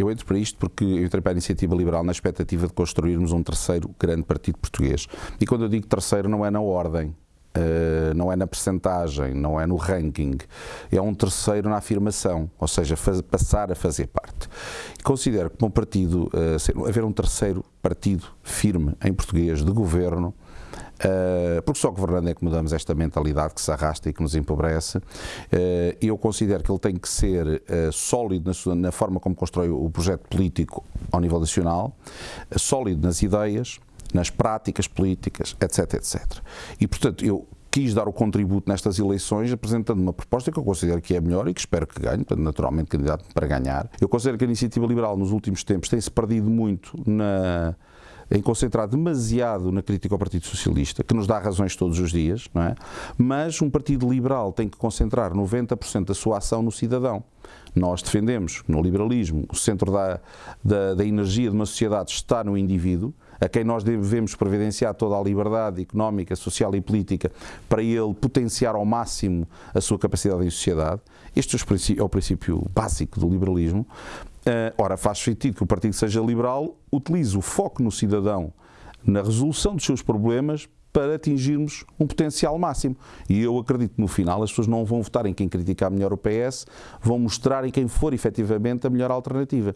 eu entro para isto porque eu entrei para a Iniciativa Liberal na expectativa de construirmos um terceiro grande partido português. E quando eu digo terceiro, não é na ordem, Uh, não é na percentagem, não é no ranking, é um terceiro na afirmação, ou seja, faz, passar a fazer parte. E considero que um partido, uh, ser, haver um terceiro partido firme em português de governo, Uh, porque só governando é que mudamos esta mentalidade que se arrasta e que nos empobrece. Uh, eu considero que ele tem que ser uh, sólido na, na, forma como constrói o projeto político ao nível nacional, sólido nas ideias, nas práticas políticas, etc, etc. E, portanto, eu quis dar o contributo nestas eleições apresentando uma proposta que eu considero que é melhor e que espero que ganhe, portanto, naturalmente candidato para ganhar. Eu considero que a iniciativa liberal nos últimos tempos tem-se perdido muito na em concentrar demasiado na crítica ao Partido Socialista, que nos dá razões todos os dias, não é? mas um Partido Liberal tem que concentrar 90% da sua ação no cidadão. Nós defendemos no liberalismo o centro da, da, da energia de uma sociedade está no indivíduo, a quem nós devemos providenciar toda a liberdade económica, social e política para ele potenciar ao máximo a sua capacidade em sociedade. Este é o princípio básico do liberalismo. Uh, ora, faz sentido que o partido seja liberal, utilize o foco no cidadão, na resolução dos seus problemas, para atingirmos um potencial máximo. E eu acredito que no final as pessoas não vão votar em quem criticar melhor o PS, vão mostrar em quem for efetivamente a melhor alternativa.